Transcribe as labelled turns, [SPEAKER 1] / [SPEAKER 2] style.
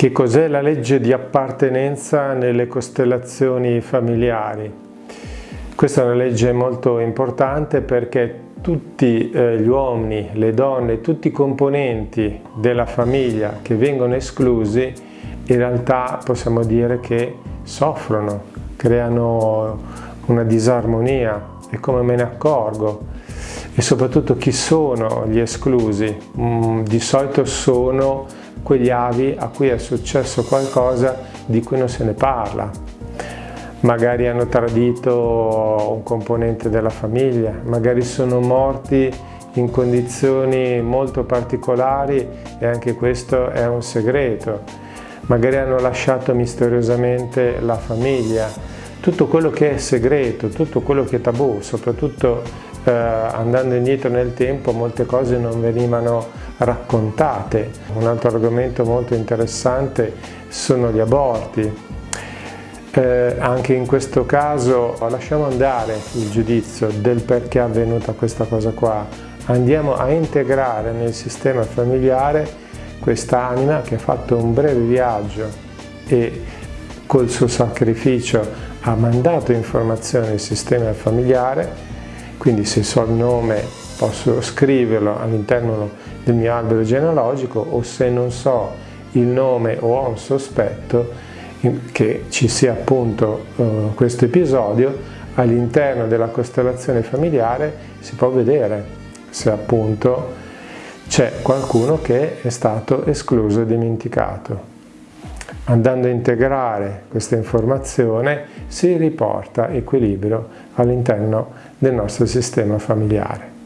[SPEAKER 1] Che cos'è la legge di appartenenza nelle costellazioni familiari? Questa è una legge molto importante perché tutti eh, gli uomini, le donne, tutti i componenti della famiglia che vengono esclusi in realtà possiamo dire che soffrono, creano una disarmonia e come me ne accorgo e soprattutto chi sono gli esclusi? Mm, di solito sono quegli avi a cui è successo qualcosa di cui non se ne parla. Magari hanno tradito un componente della famiglia, magari sono morti in condizioni molto particolari e anche questo è un segreto. Magari hanno lasciato misteriosamente la famiglia. Tutto quello che è segreto, tutto quello che è tabù, soprattutto eh, andando indietro nel tempo molte cose non venivano raccontate. Un altro argomento molto interessante sono gli aborti. Eh, anche in questo caso lasciamo andare il giudizio del perché è avvenuta questa cosa qua, andiamo a integrare nel sistema familiare quest'anima che ha fatto un breve viaggio e col suo sacrificio ha mandato informazioni al sistema familiare quindi se so il nome posso scriverlo all'interno del mio albero genealogico o se non so il nome o ho un sospetto che ci sia appunto uh, questo episodio all'interno della costellazione familiare si può vedere se appunto c'è qualcuno che è stato escluso e dimenticato. Andando a integrare questa informazione si riporta equilibrio all'interno del nostro sistema familiare.